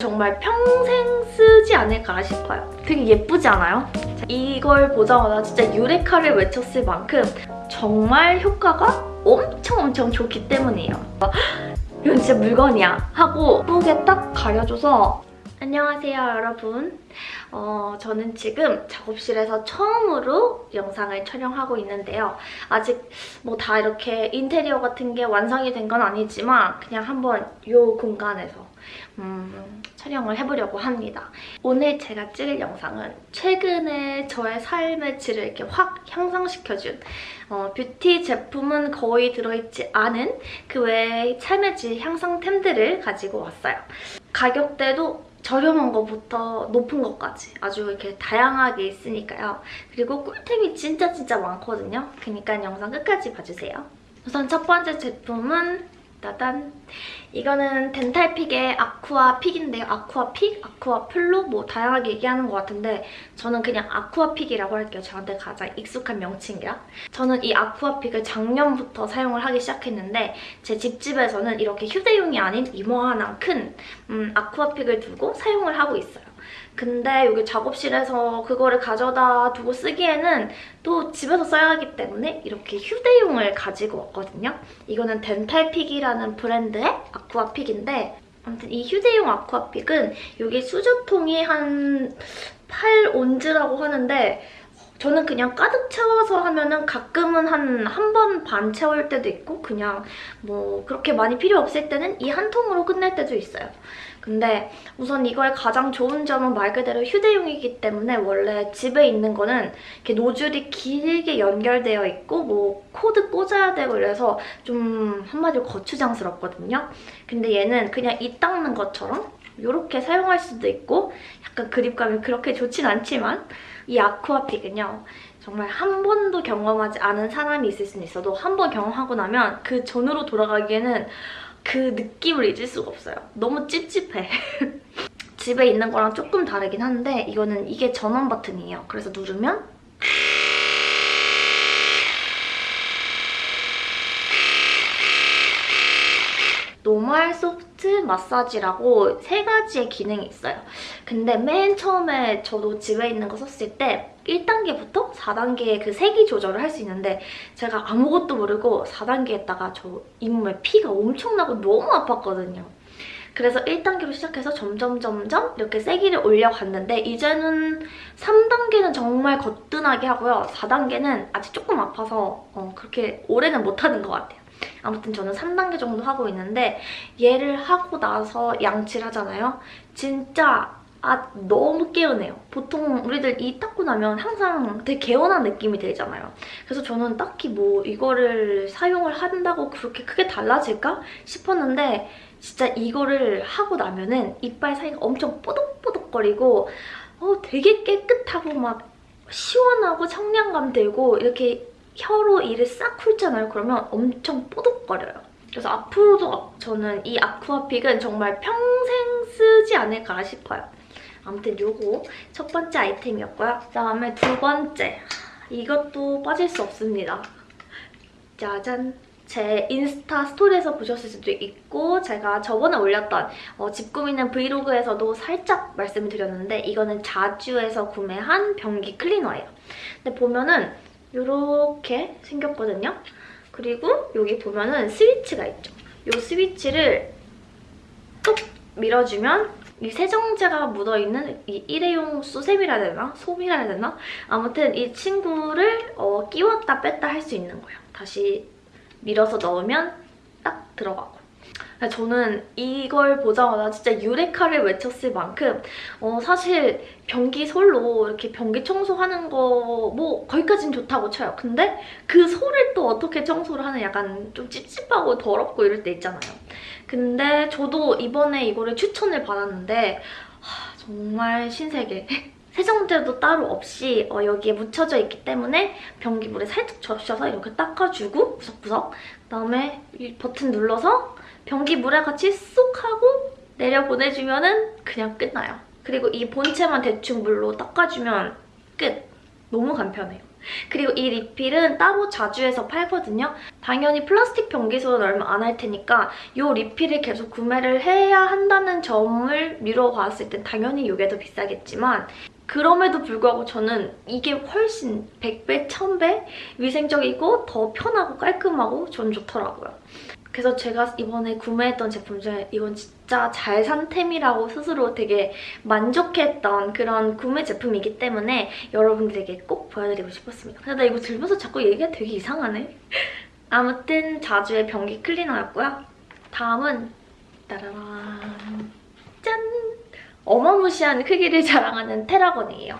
정말 평생 쓰지 않을까 싶어요. 되게 예쁘지 않아요? 이걸 보자마자 진짜 유레카를 외쳤을 만큼 정말 효과가 엄청 엄청 좋기 때문이에요. 이건 진짜 물건이야 하고 예쁘게 딱 가려줘서 안녕하세요 여러분. 어, 저는 지금 작업실에서 처음으로 영상을 촬영하고 있는데요. 아직 뭐 다 이렇게 인테리어 같은 게 완성이 된 건 아니지만 그냥 한번 이 공간에서 음, 촬영을 해보려고 합니다. 오늘 제가 찍을 영상은 최근에 저의 삶의 질을 이렇게 확 향상시켜준 어, 뷰티 제품은 거의 들어있지 않은 그 외의 삶의 질 향상템들을 가지고 왔어요. 가격대도 저렴한 것부터 높은 것까지 아주 이렇게 다양하게 있으니까요. 그리고 꿀템이 진짜 진짜 많거든요. 그러니까 영상 끝까지 봐주세요. 우선 첫 번째 제품은 따단 이거는 덴탈픽의 아쿠아 픽인데요. 아쿠아 픽, 아쿠아 플로 뭐 다양하게 얘기하는 것 같은데 저는 그냥 아쿠아 픽이라고 할게요. 저한테 가장 익숙한 명칭이라. 저는 이 아쿠아 픽을 작년부터 사용을 하기 시작했는데 제 집집에서는 이렇게 휴대용이 아닌 이만한 큰 음, 아쿠아 픽을 두고 사용을 하고 있어요. 근데 여기 작업실에서 그거를 가져다 두고 쓰기에는 또 집에서 써야 하기 때문에 이렇게 휴대용을 가지고 왔거든요. 이거는 덴탈픽이라는 브랜드의 아쿠아픽인데 아무튼 이 휴대용 아쿠아픽은 여기 수저통이 한 8온즈라고 하는데 저는 그냥 가득 채워서 하면은 가끔은 한 한 번 반 채울 때도 있고 그냥 뭐 그렇게 많이 필요 없을 때는 이 한 통으로 끝낼 때도 있어요. 근데 우선 이거의 가장 좋은 점은 말 그대로 휴대용이기 때문에 원래 집에 있는 거는 이렇게 노즐이 길게 연결되어 있고 뭐 코드 꽂아야 되고 이래서 좀 한마디로 거추장스럽거든요. 근데 얘는 그냥 이 닦는 것처럼 이렇게 사용할 수도 있고 약간 그립감이 그렇게 좋진 않지만 이 아쿠아픽은요. 정말 한 번도 경험하지 않은 사람이 있을 수는 있어도 한 번 경험하고 나면 그 전으로 돌아가기에는 그 느낌을 잊을 수가 없어요. 너무 찝찝해. 집에 있는 거랑 조금 다르긴 한데 이거는 이게 전원 버튼이에요. 그래서 누르면 normal soft 마사지라고 세 가지의 기능이 있어요. 근데 맨 처음에 저도 집에 있는 거 썼을 때 1단계부터 4단계의 그 세기 조절을 할 수 있는데 제가 아무것도 모르고 4단계 했다가 저 잇몸에 피가 엄청 나고 너무 아팠거든요. 그래서 1단계로 시작해서 점점 점점 이렇게 세기를 올려갔는데 이제는 3단계는 정말 거뜬하게 하고요. 4단계는 아직 조금 아파서 어, 그렇게 오래는 못하는 것 같아요. 아무튼 저는 3단계 정도 하고 있는데 얘를 하고 나서 양치를 하잖아요. 진짜 아 너무 개운해요. 보통 우리들 이 닦고 나면 항상 되게 개운한 느낌이 들잖아요. 그래서 저는 딱히 뭐 이거를 사용을 한다고 그렇게 크게 달라질까 싶었는데 진짜 이거를 하고 나면은 이빨 사이가 엄청 뽀득뽀득거리고 어, 되게 깨끗하고 막 시원하고 청량감 들고 이렇게 혀로 이를 싹 훑잖아요. 그러면 엄청 뽀득거려요. 그래서 앞으로도 저는 이 아쿠아픽은 정말 평생 쓰지 않을까 싶어요. 아무튼 요거 첫 번째 아이템이었고요. 그다음에 두 번째. 이것도 빠질 수 없습니다. 짜잔! 제 인스타 스토리에서 보셨을 수도 있고 제가 저번에 올렸던 어, 집 꾸미는 브이로그에서도 살짝 말씀을 드렸는데 이거는 자주에서 구매한 변기 클리너예요. 근데 보면은 이렇게 생겼거든요. 그리고 여기 보면은 스위치가 있죠. 이 스위치를 톡 밀어주면 이 세정제가 묻어있는 이 일회용 수세미라 해야 되나? 솜이라 해야 되나? 아무튼 이 친구를 어, 끼웠다 뺐다 할 수 있는 거예요. 다시 밀어서 넣으면 딱 들어가고. 저는 이걸 보자마자 진짜 유레카를 외쳤을 만큼 어, 사실 변기 솔로 이렇게 변기 청소하는 거 뭐 거기까지는 좋다고 쳐요. 근데 그 솔을 또 어떻게 청소를 하는 약간 좀 찝찝하고 더럽고 이럴 때 있잖아요. 근데 저도 이번에 이거를 추천을 받았는데 하, 정말 신세계. 세정제도 따로 없이 어, 여기에 묻혀져 있기 때문에 변기물에 살짝 적셔서 이렇게 닦아주고 구석구석 그다음에 이 버튼 눌러서 변기 물에 같이 쏙 하고 내려보내주면 은 그냥 끝나요. 그리고 이 본체만 대충 물로 닦아주면 끝! 너무 간편해요. 그리고 이 리필은 따로 자주해서 팔거든요. 당연히 플라스틱 변기수는 얼마 안 할 테니까 이 리필을 계속 구매를 해야 한다는 점을 미뤄봤을 땐 당연히 이게 더 비싸겠지만 그럼에도 불구하고 저는 이게 훨씬 100배, 1000배 위생적이고 더 편하고 깔끔하고 전 좋더라고요. 그래서 제가 이번에 구매했던 제품 중에 이건 진짜 잘 산 템이라고 스스로 되게 만족했던 그런 구매 제품이기 때문에 여러분들에게 꼭 보여드리고 싶었습니다. 근데 나 이거 들면서 자꾸 얘기가 되게 이상하네. 아무튼 자주의 변기 클리너였고요. 다음은 따라란 짠! 어마무시한 크기를 자랑하는 테라건이에요.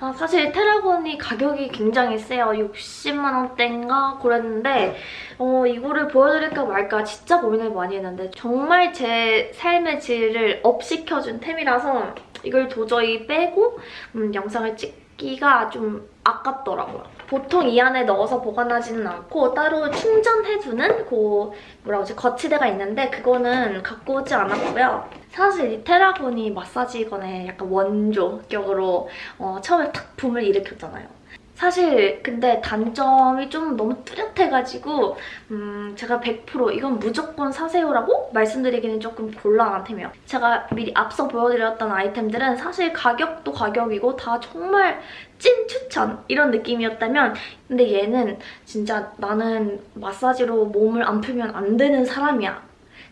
아, 사실 테라건이 가격이 굉장히 세요. 60만 원대인가 그랬는데 어, 이거를 보여드릴까 말까 진짜 고민을 많이 했는데 정말 제 삶의 질을 업시켜준 템이라서 이걸 도저히 빼고 음, 영상을 찍 기가 좀 아깝더라고요. 보통 이 안에 넣어서 보관하지는 않고 따로 충전해두는 그 뭐라고 하지 거치대가 있는데 그거는 갖고 오지 않았고요. 사실 이 테라곤이 마사지건의 약간 원조격으로 어, 처음에 탁 붐을 일으켰잖아요. 사실 근데 단점이 좀 너무 뚜렷해가지고 음, 제가 100% 이건 무조건 사세요라고 말씀드리기는 조금 곤란한 템이에요. 제가 미리 앞서 보여드렸던 아이템들은 사실 가격도 가격이고 다 정말 찐 추천 이런 느낌이었다면 근데 얘는 진짜 나는 마사지로 몸을 안 풀면 안 되는 사람이야.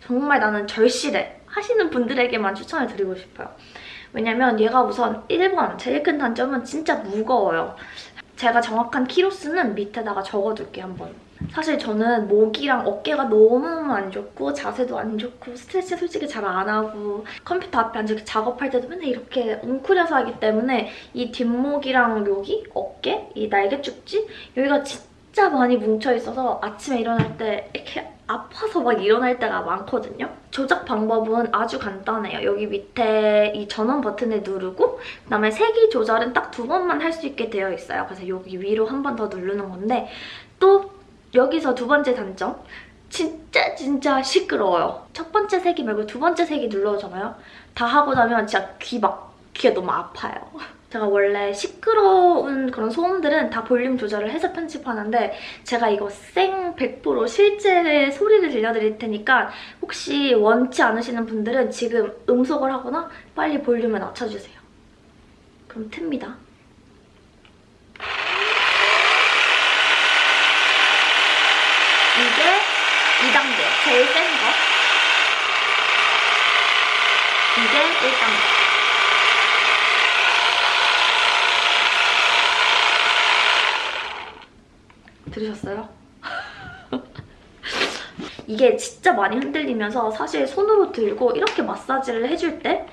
정말 나는 절실해 하시는 분들에게만 추천을 드리고 싶어요. 왜냐면 얘가 우선 1번 제일 큰 단점은 진짜 무거워요. 제가 정확한 키로수는 밑에다가 적어둘게요, 한번. 사실 저는 목이랑 어깨가 너무 안 좋고 자세도 안 좋고 스트레치 솔직히 잘 안 하고 컴퓨터 앞에 앉아 작업할 때도 맨날 이렇게 웅크려서 하기 때문에 이 뒷목이랑 여기 어깨, 이 날개 축지 여기가 진짜 많이 뭉쳐있어서 아침에 일어날 때 이렇게 아파서 막 일어날 때가 많거든요. 조작 방법은 아주 간단해요. 여기 밑에 이 전원 버튼을 누르고 그다음에 세기 조절은 딱 두 번만 할 수 있게 되어 있어요. 그래서 여기 위로 한 번 더 누르는 건데 또 여기서 두 번째 단점 진짜 진짜 시끄러워요. 첫 번째 세기 말고 두 번째 세기 눌러잖아요. 다 하고 나면 진짜 귀 막 귀가 너무 아파요. 제가 원래 시끄러운 그런 소음들은 다 볼륨 조절을 해서 편집하는데 제가 이거 생 100% 실제 소리를 들려드릴 테니까 혹시 원치 않으시는 분들은 지금 음속을 하거나 빨리 볼륨을 낮춰주세요. 그럼 틉니다. 이게 2단계, 제일 센 거. 이게 1단계. 들으셨어요? 이게 진짜 많이 흔들리면서 사실 손으로 들고 이렇게 마사지를 해줄 때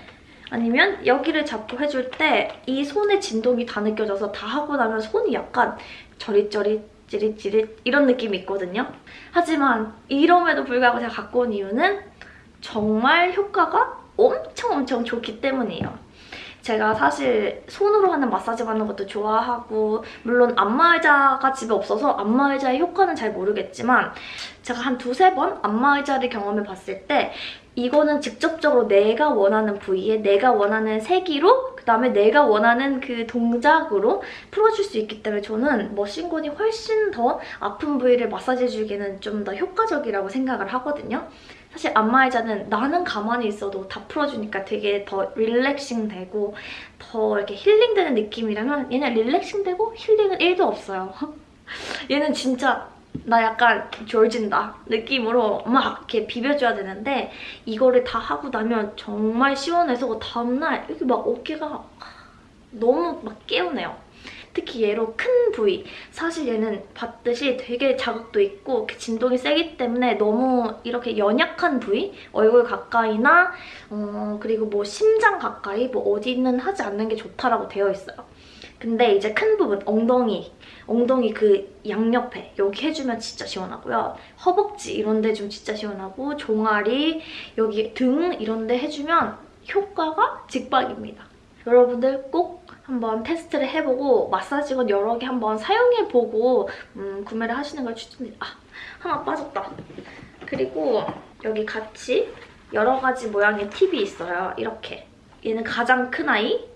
아니면 여기를 잡고 해줄 때 이 손의 진동이 다 느껴져서 다 하고 나면 손이 약간 저릿저릿 찌릿찌릿 이런 느낌이 있거든요. 하지만 이럼에도 불구하고 제가 갖고 온 이유는 정말 효과가 엄청 엄청 좋기 때문이에요. 제가 사실 손으로 하는 마사지 받는 것도 좋아하고 물론 안마의자가 집에 없어서 안마의자의 효과는 잘 모르겠지만 제가 한 두세 번 안마의자를 경험해 봤을 때 이거는 직접적으로 내가 원하는 부위에 내가 원하는 세기로 그다음에 내가 원하는 그 동작으로 풀어줄 수 있기 때문에 저는 머신건이 훨씬 더 아픈 부위를 마사지해주기에는 좀 더 효과적이라고 생각을 하거든요. 사실 안마의자는 나는 가만히 있어도 다 풀어주니까 되게 더 릴렉싱 되고 더 이렇게 힐링되는 느낌이라면 얘는 릴렉싱 되고 힐링은 1도 없어요. 얘는 진짜 나 약간 졸진다 느낌으로 막 이렇게 비벼줘야 되는데 이거를 다 하고 나면 정말 시원해서 다음날 이렇게 막 어깨가 너무 막 개운해요. 특히 얘로 큰 부위 사실 얘는 봤듯이 되게 자극도 있고 진동이 세기 때문에 너무 이렇게 연약한 부위 얼굴 가까이나 어, 그리고 뭐 심장 가까이 뭐 어디는 하지 않는 게 좋다라고 되어 있어요. 근데 이제 큰 부분 엉덩이 엉덩이 그 양옆에 여기 해주면 진짜 시원하고요. 허벅지 이런 데 좀 진짜 시원하고 종아리 여기 등 이런 데 해주면 효과가 직박입니다. 여러분들 꼭 한번 테스트를 해보고 마사지건 여러 개 한번 사용해보고 음, 구매를 하시는 걸 추천드립니다. 아, 하나 빠졌다. 그리고 여기 같이 여러 가지 모양의 팁이 있어요. 이렇게. 얘는 가장 큰 아이,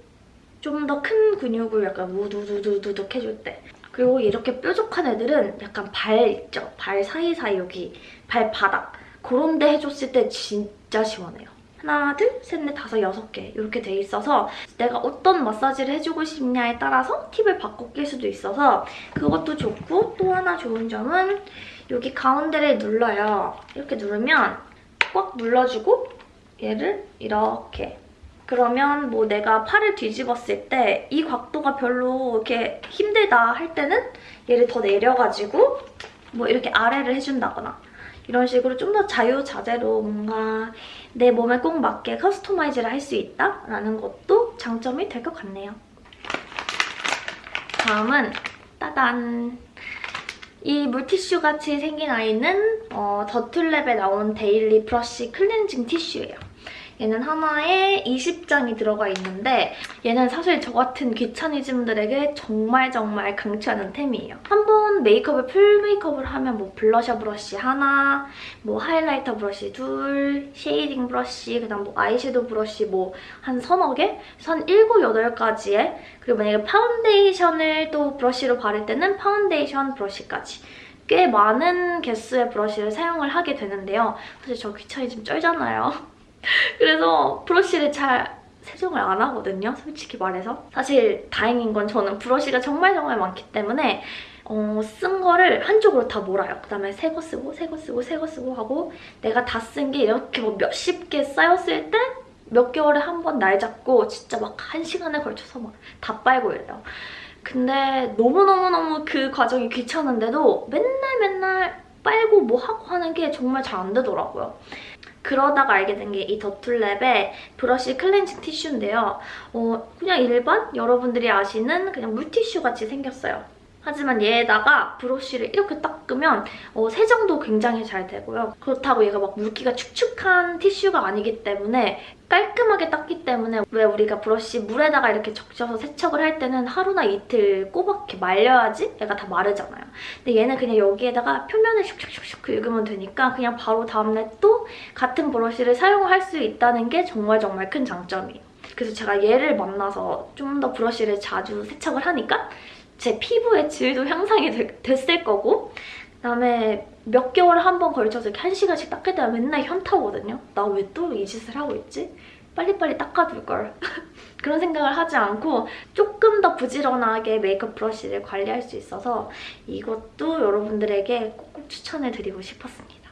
좀 더 큰 근육을 약간 우두두두둑 해줄 때 그리고 이렇게 뾰족한 애들은 약간 발 있죠? 발 사이사이 여기 발바닥 그런 데 해줬을 때 진짜 시원해요. 하나, 둘, 셋, 넷, 다섯, 여섯 개 이렇게 돼 있어서 내가 어떤 마사지를 해주고 싶냐에 따라서 팁을 바꿔 낄 수도 있어서 그것도 좋고 또 하나 좋은 점은 여기 가운데를 눌러요. 이렇게 누르면 꽉 눌러주고 얘를 이렇게 그러면 뭐 내가 팔을 뒤집었을 때 이 각도가 별로 이렇게 힘들다 할 때는 얘를 더 내려가지고 뭐 이렇게 아래를 해준다거나 이런 식으로 좀 더 자유자재로 뭔가 내 몸에 꼭 맞게 커스터마이즈를 할 수 있다라는 것도 장점이 될 것 같네요. 다음은 따단! 이 물티슈 같이 생긴 아이는 어, 더툴랩에 나온 daily brush cleansing 티슈예요. 얘는 하나에 20장이 들어가 있는데 얘는 사실 저 같은 귀차니즘들에게 정말 정말 강추하는 템이에요. 한 번 메이크업을 full 메이크업을 하면 뭐 블러셔 브러쉬 하나, 뭐 highlighter 브러쉬 둘, shading 브러쉬, 그다음 뭐 아이섀도우 브러쉬 뭐 한 서너 개? 한 7, 8가지에 그리고 만약에 파운데이션을 또 브러쉬로 바를 때는 파운데이션 브러쉬까지 꽤 많은 개수의 브러쉬를 사용을 하게 되는데요. 사실 저 귀차니즘 쩔잖아요. 그래서 브러쉬를 잘 세정을 안 하거든요, 솔직히 말해서. 사실 다행인 건 저는 브러쉬가 정말 정말 많기 때문에 어, 쓴 거를 한쪽으로 다 몰아요. 그다음에 새 거 쓰고 새 거 쓰고 새 거 쓰고 하고 내가 다 쓴 게 이렇게 뭐 몇십 개 쌓였을 때 몇 개월에 한 번 날 잡고 진짜 막 한 시간에 걸쳐서 막 다 빨고 이래요. 근데 너무너무너무 그 과정이 귀찮은데도 맨날 맨날 빨고 뭐 하고 하는 게 정말 잘 안 되더라고요. 그러다가 알게 된 게 이 더툴랩의 브러쉬 클렌징 티슈인데요. 어, 그냥 일반 여러분들이 아시는 그냥 물티슈 같이 생겼어요. 하지만 얘에다가 브러쉬를 이렇게 닦으면 어, 세정도 굉장히 잘 되고요. 그렇다고 얘가 막 물기가 축축한 티슈가 아니기 때문에 깔끔하게 닦기 때문에 왜 우리가 브러쉬 물에다가 이렇게 적셔서 세척을 할 때는 하루나 이틀 꼬박 이렇게 말려야지 얘가 다 마르잖아요. 근데 얘는 그냥 여기에다가 표면을 슉슉슉슉 긁으면 되니까 그냥 바로 다음날 또 같은 브러쉬를 사용할 수 있다는 게 정말 정말 큰 장점이에요. 그래서 제가 얘를 만나서 좀 더 브러쉬를 자주 세척을 하니까 제 피부의 질도 향상이 되, 됐을 거고 그다음에 몇 개월 한번 걸쳐서 이렇게 한 시간씩 닦을 때가 맨날 현타오거든요. 나 왜 또 이 짓을 하고 있지? 빨리빨리 닦아둘 걸. 그런 생각을 하지 않고 조금 더 부지런하게 메이크업 브러쉬를 관리할 수 있어서 이것도 여러분들에게 꼭 추천을 드리고 싶었습니다.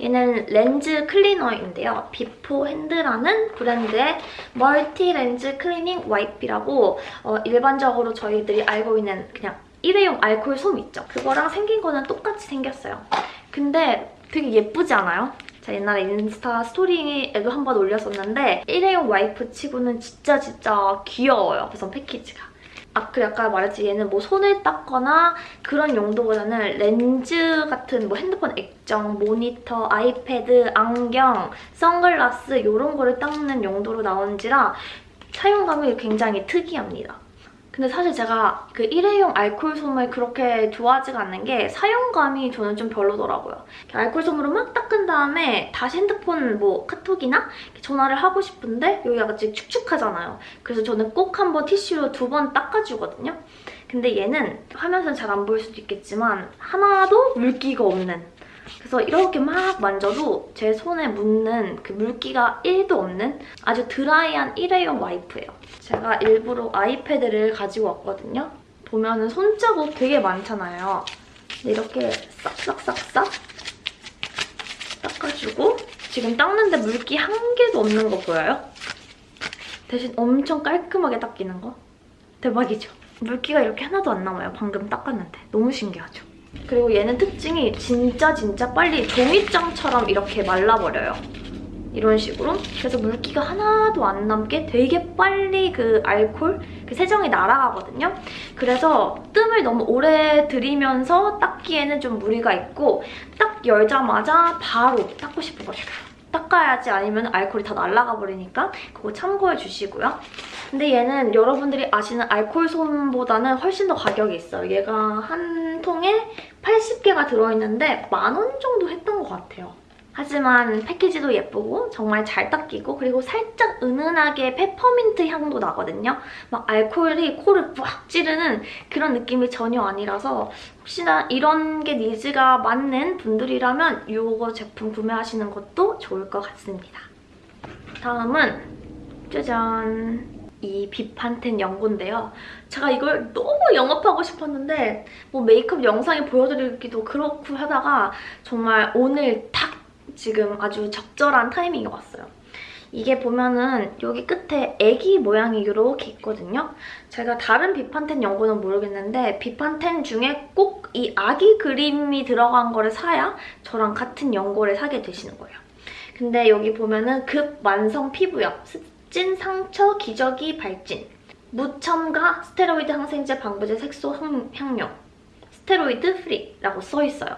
얘는 렌즈 클리너인데요. 비포 핸드라는 브랜드의 multi lens cleaning wipe라고 어, 일반적으로 저희들이 알고 있는 그냥 일회용 알콜 솜 있죠? 그거랑 생긴 거는 똑같이 생겼어요. 근데 되게 예쁘지 않아요? 제가 옛날에 인스타 스토리에도 한 번 올렸었는데 일회용 와이프 치고는 진짜 진짜 귀여워요. 우선 패키지가. 아, 그 아까 말했지 얘는 뭐 손을 닦거나 그런 용도보다는 렌즈 같은 뭐 핸드폰 액정, 모니터, 아이패드, 안경, 선글라스 이런 거를 닦는 용도로 나온지라 사용감이 굉장히 특이합니다. 근데 사실 제가 그 일회용 알콜 솜을 그렇게 좋아하지가 않는 게 사용감이 저는 좀 별로더라고요. 알콜 솜으로 막 닦은 다음에 다시 핸드폰 뭐 카톡이나 전화를 하고 싶은데 여기가 같이 축축하잖아요. 그래서 저는 꼭 한번 티슈로 두 번 닦아주거든요. 근데 얘는 화면에서는 잘안 보일 수도 있겠지만 하나도 물기가 없는 그래서 이렇게 막 만져도 제 손에 묻는 그 물기가 1도 없는 아주 드라이한 일회용 와이프예요. 제가 일부러 아이패드를 가지고 왔거든요. 보면 은 손자국 되게 많잖아요. 이렇게 싹싹싹싹 닦아주고 지금 닦는데 물기 한 개도 없는 거 보여요? 대신 엄청 깔끔하게 닦이는 거? 대박이죠? 물기가 이렇게 하나도 안 남아요. 방금 닦았는데. 너무 신기하죠? 그리고 얘는 특징이 진짜 진짜 빨리 종이장처럼 이렇게 말라버려요. 이런 식으로. 그래서 물기가 하나도 안 남게 되게 빨리 그 알콜, 그 세정이 날아가거든요. 그래서 뜸을 너무 오래 들이면서 닦기에는 좀 무리가 있고 딱 열자마자 바로 닦고 싶은 거 닦아야지 아니면 알콜이 다 날아가 버리니까 그거 참고해 주시고요. 근데 얘는 여러분들이 아시는 알콜 솜보다는 훨씬 더 가격이 있어요. 얘가 한 통에 80개가 들어있는데 만 원 정도 했던 것 같아요. 하지만 패키지도 예쁘고 정말 잘 닦이고 그리고 살짝 은은하게 페퍼민트 향도 나거든요. 막 알코올이 코를 꽉 찌르는 그런 느낌이 전혀 아니라서 혹시나 이런 게 니즈가 맞는 분들이라면 이거 제품 구매하시는 것도 좋을 것 같습니다. 다음은 짜잔! 이 비판텐 연고인데요. 제가 이걸 너무 영업하고 싶었는데 뭐 메이크업 영상에 보여드리기도 그렇고 하다가 정말 오늘 딱 지금 아주 적절한 타이밍이 왔어요. 이게 보면은 여기 끝에 애기 모양이 이렇게 있거든요. 제가 다른 비판텐 연고는 모르겠는데 비판텐 중에 꼭 이 아기 그림이 들어간 거를 사야 저랑 같은 연고를 사게 되시는 거예요. 근데 여기 보면은 급만성 피부염, 찐 상처 기저귀 발진 무첨가 스테로이드 항생제 방부제 색소 향료 스테로이드 free라고 써있어요.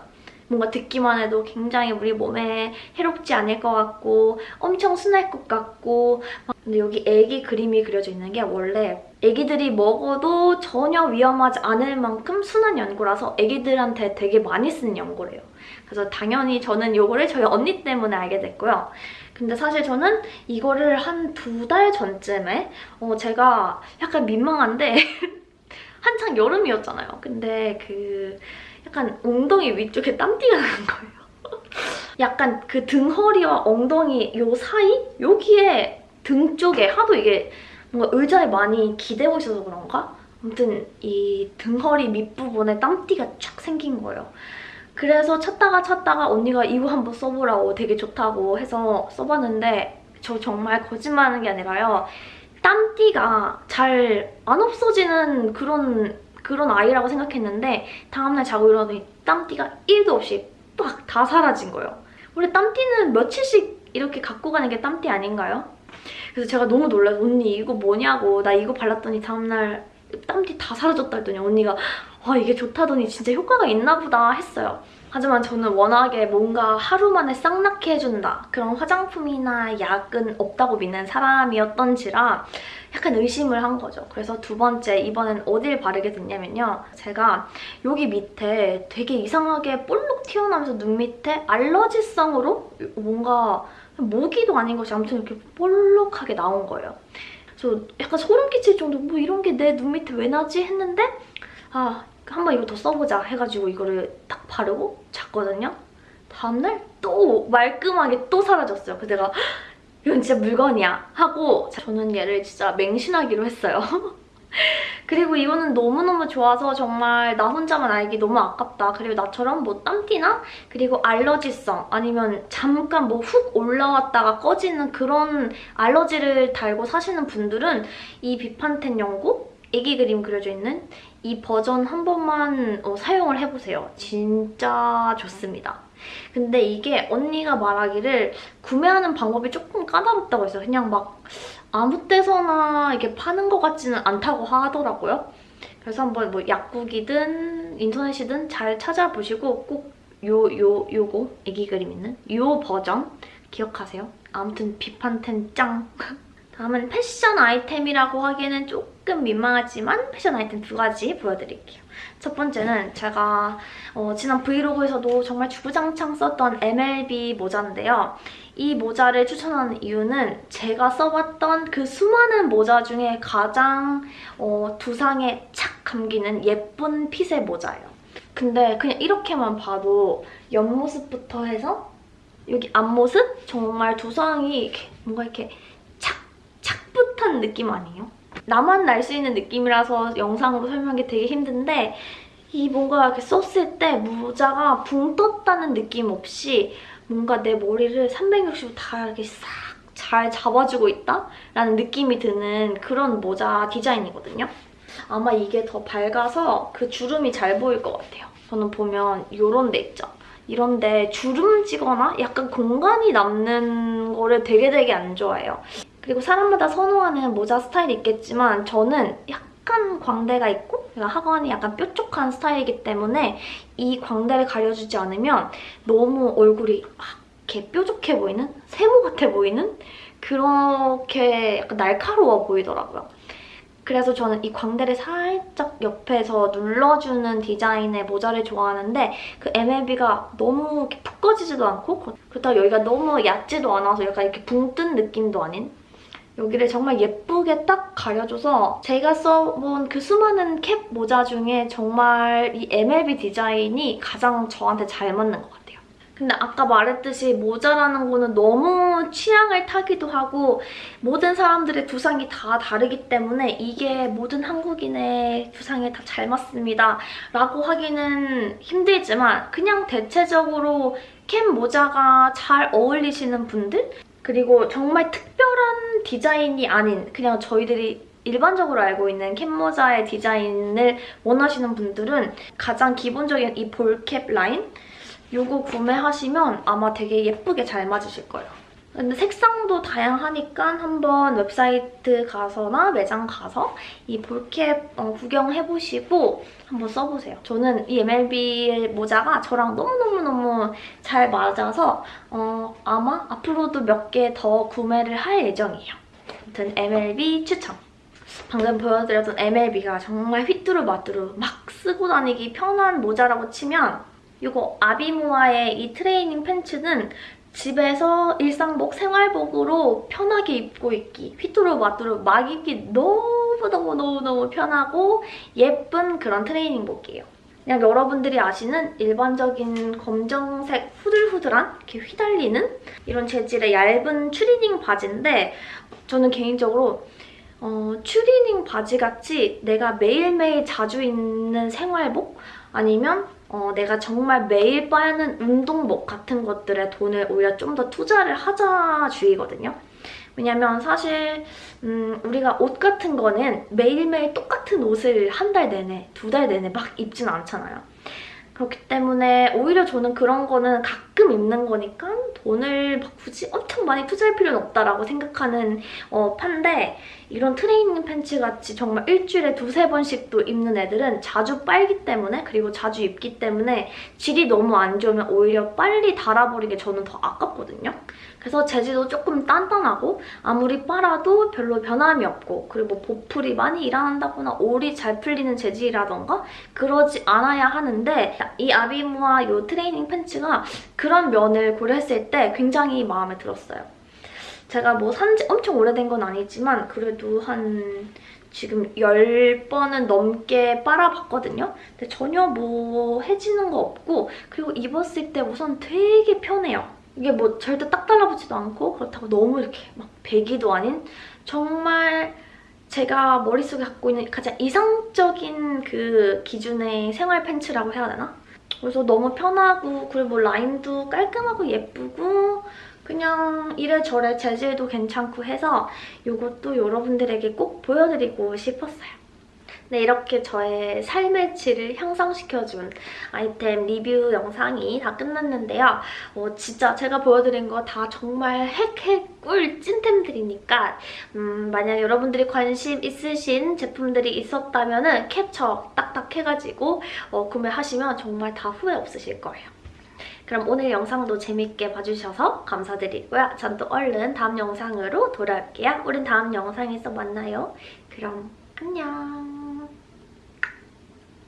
뭔가 듣기만 해도 굉장히 우리 몸에 해롭지 않을 것 같고 엄청 순할 것 같고 근데 여기 애기 그림이 그려져 있는 게 원래 애기들이 먹어도 전혀 위험하지 않을 만큼 순한 연고라서 애기들한테 되게 많이 쓰는 연고래요. 그래서 당연히 저는 이거를 저희 언니 때문에 알게 됐고요. 근데 사실 저는 이거를 한 두 달 전쯤에 어 제가 약간 민망한데 한창 여름이었잖아요. 근데 그 약간 엉덩이 위쪽에 땀띠가 나는 거예요. 약간 그 등허리와 엉덩이 요 사이? 여기에 등 쪽에 하도 이게 뭔가 의자에 많이 기대고 있어서 그런가? 아무튼 이 등허리 밑부분에 땀띠가 쫙 생긴 거예요. 그래서 찾다가 찾다가 언니가 이거 한번 써보라고 되게 좋다고 해서 써봤는데 저 정말 거짓말하는 게 아니라요. 땀띠가 잘 안 없어지는 그런 그런 아이라고 생각했는데 다음날 자고 일어나더니 땀띠가 1도 없이 빡 다 사라진 거예요. 원래 땀띠는 며칠씩 이렇게 갖고 가는 게 땀띠 아닌가요? 그래서 제가 너무 놀라서 언니 이거 뭐냐고 나 이거 발랐더니 다음날 땀띠 다 사라졌다 했더니 언니가 와 이게 좋다더니 진짜 효과가 있나 보다 했어요. 하지만 저는 워낙에 뭔가 하루 만에 싹 낫게 해준다 그런 화장품이나 약은 없다고 믿는 사람이었던지라 약간 의심을 한 거죠. 그래서 두 번째 이번엔 어딜 바르게 됐냐면요. 제가 여기 밑에 되게 이상하게 볼록 튀어나오면서 눈 밑에 알러지성으로 뭔가 모기도 아닌 것이 아무튼 이렇게 볼록하게 나온 거예요. 그래서 약간 소름 끼칠 정도 뭐 이런 게 내 눈 밑에 왜 나지 했는데 아 한번 이거 더 써보자 해가지고 이거를 딱 바르고 잤거든요. 다음날 또 말끔하게 또 사라졌어요. 그래서 내가 이건 진짜 물건이야 하고 저는 얘를 진짜 맹신하기로 했어요. 그리고 이거는 너무너무 좋아서 정말 나 혼자만 알기 너무 아깝다. 그리고 나처럼 뭐 땀띠나 그리고 알러지성 아니면 잠깐 뭐 훅 올라왔다가 꺼지는 그런 알러지를 달고 사시는 분들은 이 비판텐 연고 애기 그림 그려져 있는 이 버전 한 번만 어, 사용을 해보세요. 진짜 좋습니다. 근데 이게 언니가 말하기를 구매하는 방법이 조금 까다롭다고 했어요. 그냥 막 아무 때서나 이게 파는 것 같지는 않다고 하더라고요. 그래서 한번 뭐 약국이든 인터넷이든 잘 찾아보시고 꼭 요, 요, 요거 애기 그림 있는 요 버전 기억하세요. 아무튼 비판텐 짱! 다음은 패션 아이템이라고 하기에는 조금 민망하지만 패션 아이템 두 가지 보여드릴게요. 첫 번째는 제가 어, 지난 브이로그에서도 정말 주구장창 썼던 MLB 모자인데요. 이 모자를 추천하는 이유는 제가 써봤던 그 수많은 모자 중에 가장 어, 두상에 착 감기는 예쁜 핏의 모자예요. 근데 그냥 이렇게만 봐도 옆모습부터 해서 여기 앞모습 정말 두상이 이렇게 뭔가 이렇게 착붙한 느낌 아니에요? 나만 날 수 있는 느낌이라서 영상으로 설명하기 되게 힘든데 이 뭔가 이렇게 썼을 때 모자가 붕 떴다는 느낌 없이 뭔가 내 머리를 360도 다 이렇게 싹 잘 잡아주고 있다? 라는 느낌이 드는 그런 모자 디자인이거든요. 아마 이게 더 밝아서 그 주름이 잘 보일 것 같아요. 저는 보면 이런 데 있죠? 이런데 주름지거나 약간 공간이 남는 거를 되게 되게 안 좋아해요. 그리고 사람마다 선호하는 모자 스타일이 있겠지만 저는 약간 광대가 있고 하관이 약간 뾰족한 스타일이기 때문에 이 광대를 가려주지 않으면 너무 얼굴이 이렇게 뾰족해 보이는? 세모 같아 보이는? 그렇게 약간 날카로워 보이더라고요. 그래서 저는 이 광대를 살짝 옆에서 눌러주는 디자인의 모자를 좋아하는데 그 MLB가 너무 이렇게 푹 꺼지지도 않고 그렇다고 여기가 너무 얕지도 않아서 약간 이렇게 붕 뜬 느낌도 아닌 여기를 정말 예쁘게 딱 가려줘서 제가 써본 그 수많은 캡 모자 중에 정말 이 MLB 디자인이 가장 저한테 잘 맞는 것 같아요. 근데 아까 말했듯이 모자라는 거는 너무 취향을 타기도 하고 모든 사람들의 두상이 다 다르기 때문에 이게 모든 한국인의 두상에 다 잘 맞습니다 라고 하기는 힘들지만 그냥 대체적으로 캡 모자가 잘 어울리시는 분들 그리고 정말 특별한 디자인이 아닌 그냥 저희들이 일반적으로 알고 있는 캡모자의 디자인을 원하시는 분들은 가장 기본적인 이 볼캡 라인 이거 구매하시면 아마 되게 예쁘게 잘 맞으실 거예요. 근데 색상도 다양하니까 한번 웹사이트 가서나 매장 가서 이 볼캡 어, 구경해보시고 한번 써보세요. 저는 이 MLB 모자가 저랑 너무너무너무 잘 맞아서 어, 아마 앞으로도 몇 개 더 구매를 할 예정이에요. 아무튼 MLB 추천! 방금 보여드렸던 MLB가 정말 휘뚜루마뚜루 막 쓰고 다니기 편한 모자라고 치면 이거 아비모아의 이 트레이닝 팬츠는 집에서 일상복, 생활복으로 편하게 입고 있기, 휘뚜루마뚜루 막 입기 너무너무너무너무 편하고 예쁜 그런 트레이닝복이에요. 그냥 여러분들이 아시는 일반적인 검정색 후들후들한 이렇게 휘달리는 이런 재질의 얇은 추리닝 바지인데 저는 개인적으로 어, 추리닝 바지같이 내가 매일매일 자주 입는 생활복 아니면 어, 내가 정말 매일 빠는 운동복 같은 것들에 돈을 오히려 좀 더 투자를 하자 주의거든요. 왜냐면 사실 음, 우리가 옷 같은 거는 매일매일 똑같은 옷을 한 달 내내, 두 달 내내 막 입진 않잖아요. 그렇기 때문에 오히려 저는 그런 거는 가끔 입는 거니까 돈을 막 굳이 엄청 많이 투자할 필요는 없다라고 생각하는 어, 판데 이런 트레이닝 팬츠 같이 정말 일주일에 두세 번씩도 입는 애들은 자주 빨기 때문에 그리고 자주 입기 때문에 질이 너무 안 좋으면 오히려 빨리 닳아버리게 저는 더 아깝거든요. 그래서 재질도 조금 단단하고 아무리 빨아도 별로 변함이 없고 그리고 뭐 보풀이 많이 일어난다거나 올이 잘 풀리는 재질이라던가 그러지 않아야 하는데 이 아비무아 이 트레이닝 팬츠가 그런 면을 고려했을 때 굉장히 마음에 들었어요. 제가 뭐 산지 엄청 오래된 건 아니지만 그래도 한 지금 10번은 넘게 빨아봤거든요. 근데 전혀 뭐 해지는 거 없고 그리고 입었을 때 우선 되게 편해요. 이게 뭐 절대 딱 달라붙지도 않고 그렇다고 너무 이렇게 막 배기도 아닌 정말 제가 머릿속에 갖고 있는 가장 이상적인 그 기준의 생활 팬츠라고 해야 되나? 그래서 너무 편하고 그리고 뭐 라인도 깔끔하고 예쁘고 그냥 이래저래 재질도 괜찮고 해서 이것도 여러분들에게 꼭 보여드리고 싶었어요. 네, 이렇게 저의 삶의 질을 향상시켜준 아이템 리뷰 영상이 다 끝났는데요. 어, 진짜 제가 보여드린 거 다 정말 핵핵 꿀 찐템들이니까 음, 만약 여러분들이 관심 있으신 제품들이 있었다면 은 캡처 딱딱 해가지고 어, 구매하시면 정말 다 후회 없으실 거예요. 그럼 오늘 영상도 재밌게 봐주셔서 감사드리고요. 전 또 얼른 다음 영상으로 돌아올게요. 우린 다음 영상에서 만나요. 그럼 안녕.